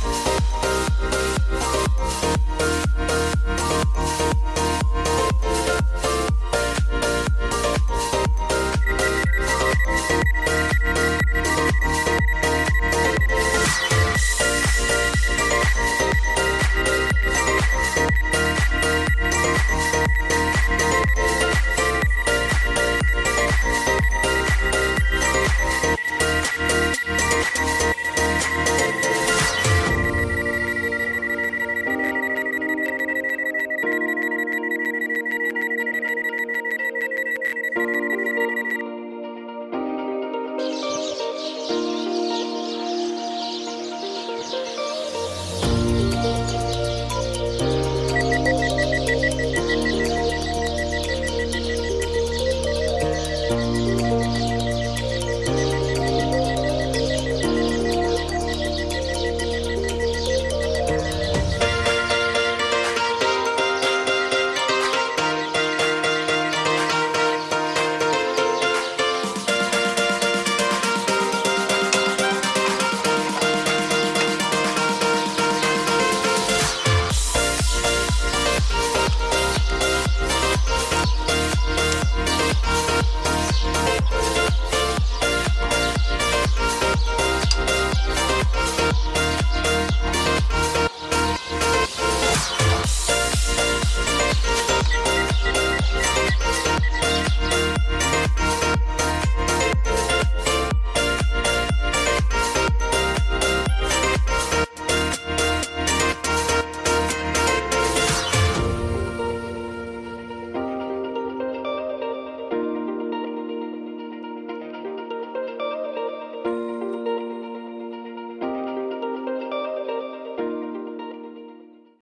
Bye.